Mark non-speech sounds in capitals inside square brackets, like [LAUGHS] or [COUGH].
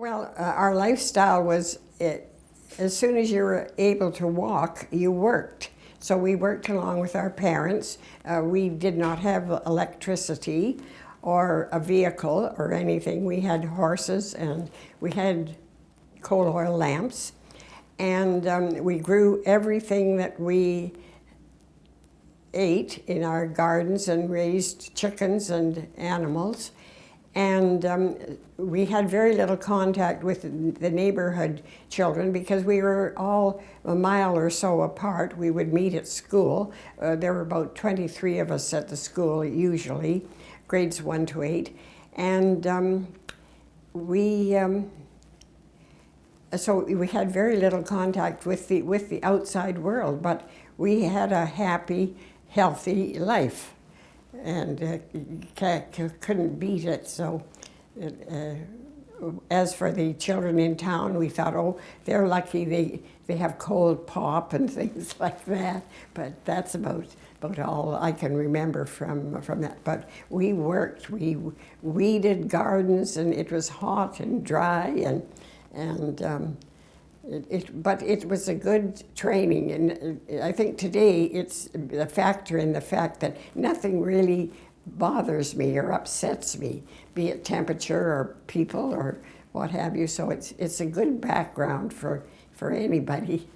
Well, uh, our lifestyle was it, as soon as you were able to walk, you worked. So we worked along with our parents. Uh, we did not have electricity or a vehicle or anything. We had horses and we had coal oil lamps. And um, we grew everything that we ate in our gardens and raised chickens and animals. And um, we had very little contact with the neighborhood children because we were all a mile or so apart. We would meet at school. Uh, there were about 23 of us at the school usually, grades one to eight. And um, we, um, so we had very little contact with the, with the outside world, but we had a happy, healthy life and uh, couldn't beat it. So, uh, as for the children in town, we thought, oh, they're lucky they they have cold pop and [LAUGHS] things like that. But that's about about all I can remember from from that. But we worked, we weeded gardens, and it was hot and dry, and and um, it, it, but it was a good training, and uh, I think today it's a factor in the fact that nothing really bothers me or upsets me, be it temperature or people or what have you. So it's it's a good background for for anybody.